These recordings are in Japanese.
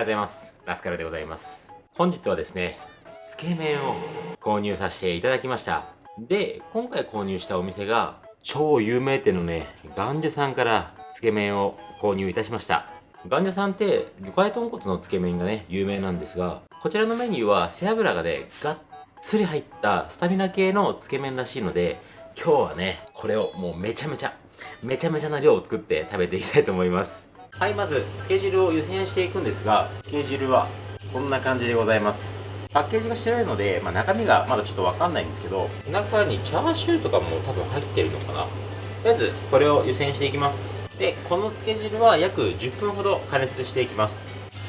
ようございます。ラスカルでございます。本日はですねつけ麺を購入させていただきました。で今回購入したお店が超有名店のねガンジャさんからつけ麺を購入いたしました。ガンジャさんって魚介豚骨のつけ麺がね有名なんですがこちらのメニューは背脂がねがっつり入ったスタミナ系のつけ麺らしいので今日はねこれをもうめちゃめちゃめちゃめちゃな量を作って食べていきたいと思います。はいまずつけ汁を湯煎していくんですがつけ汁はこんな感じでございます。パッケージがしてないので、まあ、中身がまだちょっとわかんないんですけど中にチャーシューとかも多分入ってるのかな。とりあえずこれを湯煎していきます。でこのつけ汁は約10分ほど加熱していきます。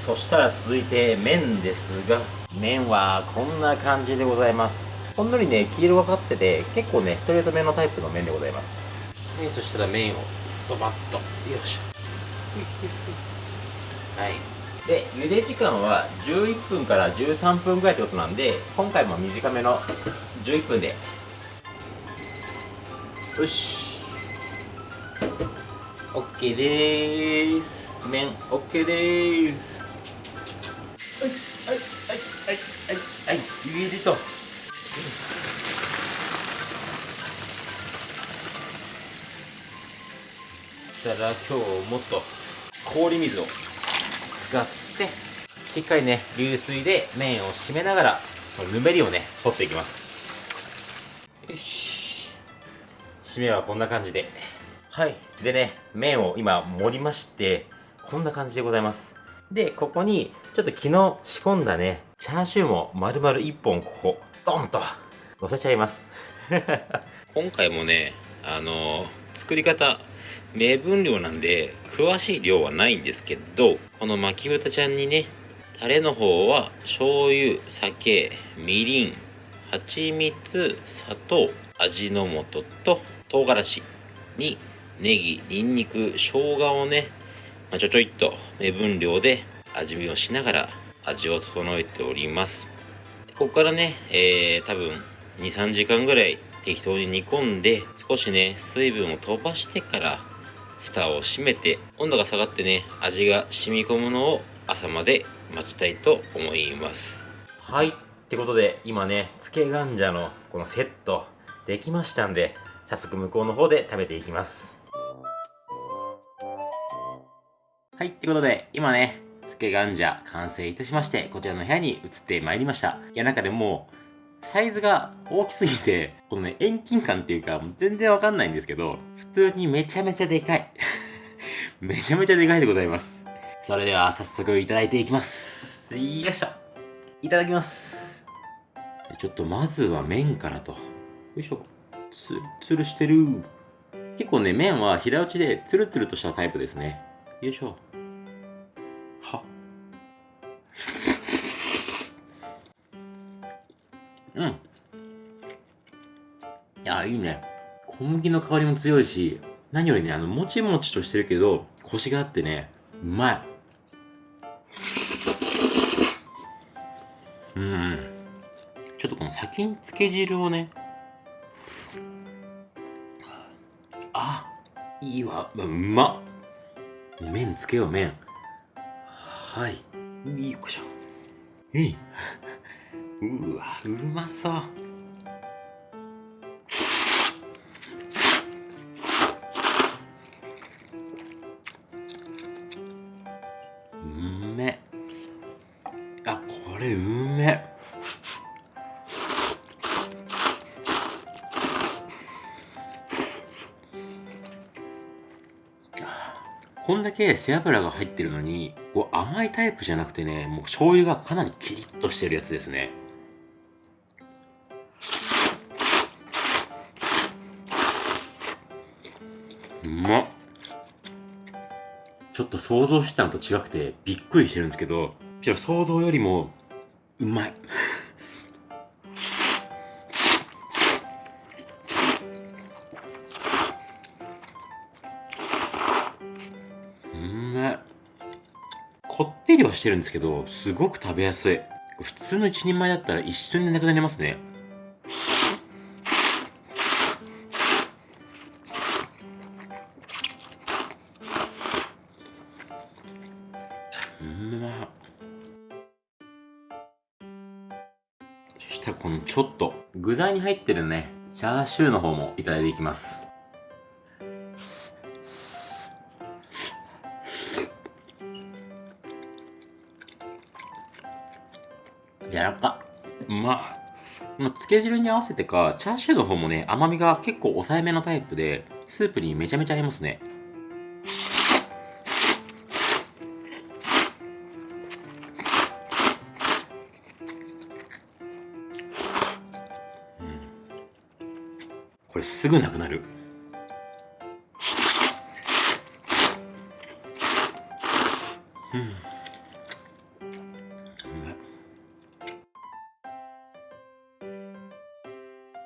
そしたら続いて麺ですが麺はこんな感じでございます。ほんのりね黄色がかってて結構ねストレートめのタイプの麺でございます。はいそしたら麺をドバッと。よいしょ。はい。で茹で時間は11分から13分ぐらいってことなんで今回も短めの11分で。よし。OK でーす。麺 OK でーす。はいはいはいはいはい。はい茹でと。したら今日もっと。氷水を使ってしっかりね流水で麺を締めながらぬめりをね取っていきます。よし。締めはこんな感じで。はい。でね麺を今盛りましてこんな感じでございます。でここにちょっと昨日仕込んだねチャーシューも丸々1本ここドンと乗せちゃいます。今回もねあのー、作り方目分量なんで詳しい量はないんですけどこの巻き豚ちゃんにねタレの方は醤油酒みりん蜂蜜砂糖味の素と唐辛子にネギニンニク生姜をね、まあ、ちょちょいっと目分量で味見をしながら味を整えております。ここからね、えー、多分23時間ぐらい適当に煮込んで少しね水分を飛ばしてから蓋を閉めて温度が下がってね味が染み込むのを朝まで待ちたいと思います。はい。ってことで今ねつけガンジャのこのセットできましたんで早速向こうの方で食べていきます。はい。ってことで今ねつけガンジャ完成いたしましてこちらの部屋に移ってまいりました。いやなんかでもサイズが大きすぎて、このね、遠近感っていうか、全然わかんないんですけど、普通にめちゃめちゃでかい。めちゃめちゃでかいでございます。それでは早速いただいていきます。よいしょ。いただきます。ちょっとまずは麺からと。よいしょ。つるつるしてる。結構ね、麺は平打ちでツルツルとしたタイプですね。よいしょ。うん。いや、いいね。小麦の香りも強いし、何よりね、あの、もちもちとしてるけど、コシがあってね、うまい。うん。ちょっとこの先につけ汁をね、あ、いいわ。うまっ。麺つけよう、麺。はい。よいしょ。いいうわうまそう。うめ。あこれうめ。こんだけ背脂が入ってるのにこう甘いタイプじゃなくてねもう醤油がかなりキリッとしてるやつですね。うまっ。ちょっと想像したのと違くてびっくりしてるんですけど想像よりもうまい。こってりはしてるんですけどすごく食べやすい。普通の一人前だったら一緒になくなりますね。具材に入ってるね。チャーシューの方もいただいていきます。柔らか。うま。っまあ、つけ汁に合わせてか、チャーシューの方もね、甘みが結構抑えめのタイプで、スープにめちゃめちゃ合いますね。ぐなくなる。うん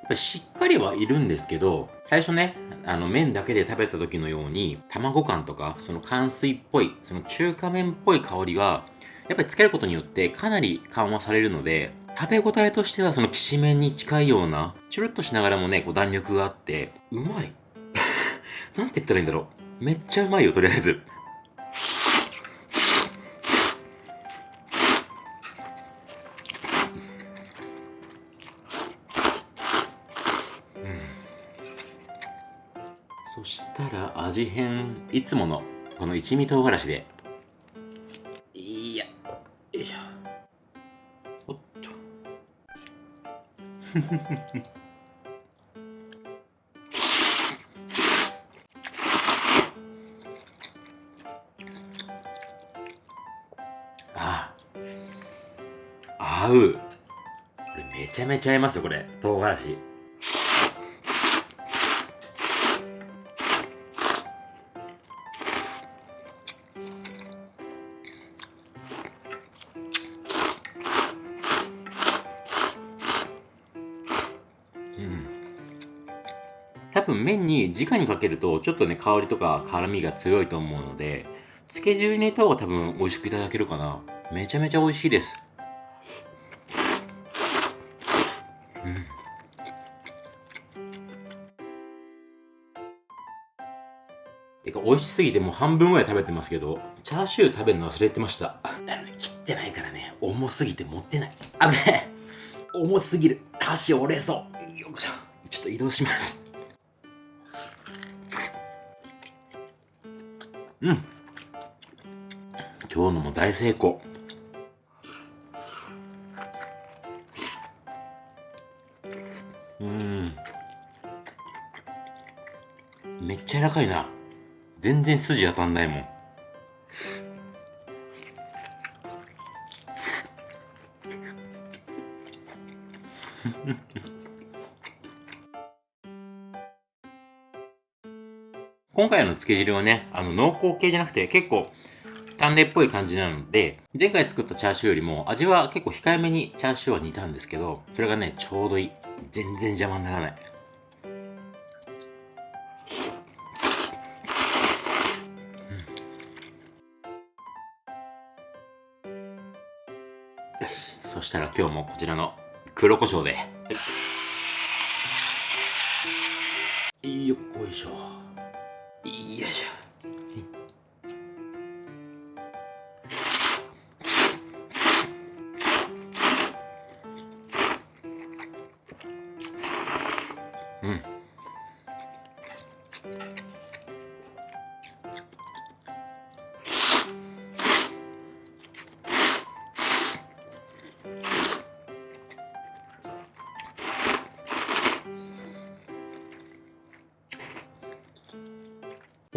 っぱりしっかりはいるんですけど、最初ね、あの麺だけで食べた時のように、卵感とか、その乾水っぽい、その中華麺っぽい香りが、やっぱりつけることによってかなり緩和されるので、食べ応えとしてはそのきしめんに近いような、チュルッとしながらもね、こう弾力があって、うまい。なんて言ったらいいんだろう。めっちゃうまいよ、とりあえず。そしたら味変いつものこの一味唐辛子で ああ合う。これめちゃめちゃ合いますよこれ。唐辛子。分麺に直にかけるとちょっとね香りとか辛みが強いと思うのでつけ汁に入れた方が多分美味しくいただけるかな。めちゃめちゃ美味しいです。うん。てか美味しすぎてもう半分ぐらい食べてますけどチャーシュー食べるの忘れてました。だね切ってないからね。重すぎて持ってない。危ねえ重すぎる。箸折れそう。よいしょ。ちょっと移動します。うん。今日のも大成功。うん。めっちゃ柔らかいな。全然筋当たんないもん。今回の漬け汁はね、あの濃厚系じゃなくて結構淡麗っぽい感じなので、前回作ったチャーシューよりも味は結構控えめにチャーシューは煮たんですけど、それがね、ちょうどいい。全然邪魔にならない。よし、そしたら今日もこちらの黒胡椒で。よっこいしょ。よいしょ。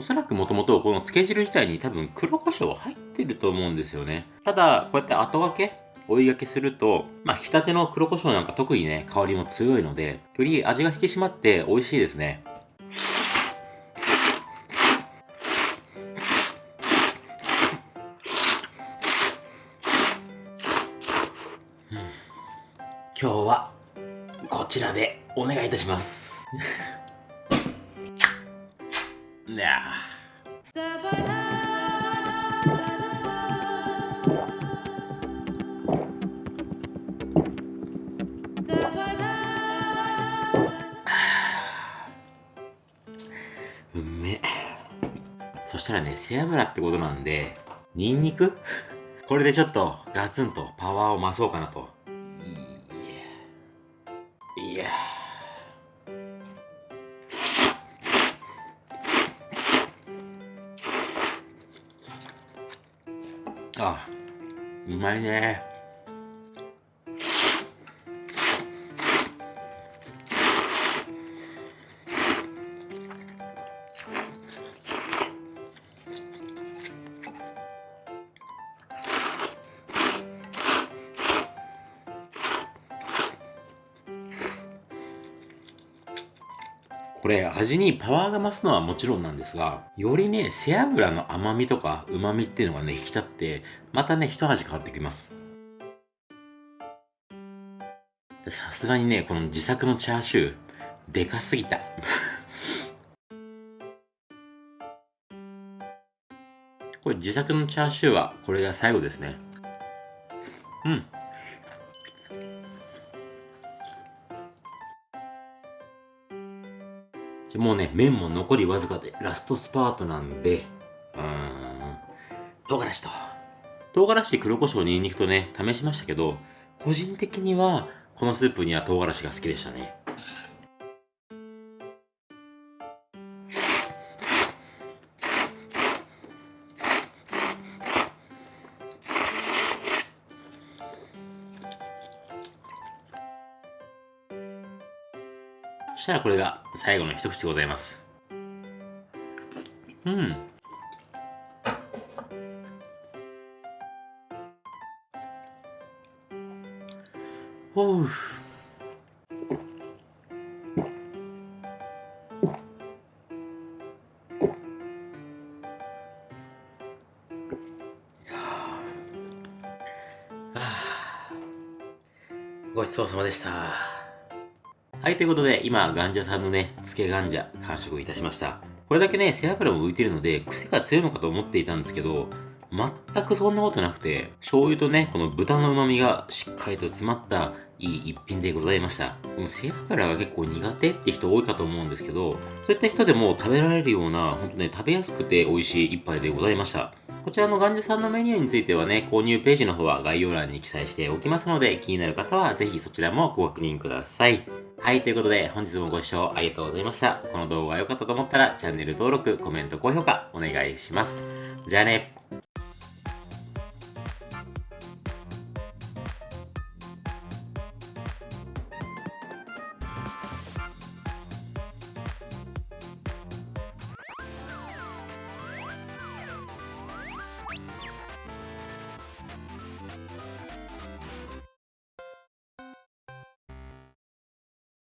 そらくもともとこの漬け汁自体に多分黒胡椒入ってると思うんですよね。ただ、こうやって後がけ追いがけすると、まあ、ひたての黒胡椒なんか特にね、香りも強いので、より味が引き締まって美味しいですね。今日はこちらでお願いいたします。Yeah. うめそしたらね背脂ってことなんでニンニク？これでちょっとガツンとパワーを増そうかなと。あうまいね。これ味にパワーが増すのはもちろんなんですが、よりね、背脂の甘みとか旨みっていうのがね、引き立って、またね、一味変わってきます。さすがにね、この自作のチャーシュー、でかすぎた。これ自作のチャーシューはこれが最後ですね。うん。もうね、麺も残りわずかでラストスパートなんで、うーん、唐辛子と。唐辛子、黒胡椒、ニンニクとね、試しましたけど、個人的には、このスープには唐辛子が好きでしたね。そしたらこれが最後の一口でございます。うん。ほう。ごちそうさまでした。はい、ということで、今、ガンジャさんのね、漬けガンジャ、完食いたしました。これだけね、背脂も浮いてるので、癖が強いのかと思っていたんですけど、全くそんなことなくて、醤油とね、この豚の旨味がしっかりと詰まったいい一品でございました。この背脂が結構苦手って人多いかと思うんですけど、そういった人でも食べられるような、ほんとね、食べやすくて美味しい一杯でございました。こちらのガンジさんのメニューについてはね、購入ページの方は概要欄に記載しておきますので、気になる方はぜひそちらもご確認ください。はい、ということで本日もご視聴ありがとうございました。この動画が良かったと思ったらチャンネル登録、コメント、高評価お願いします。じゃあね。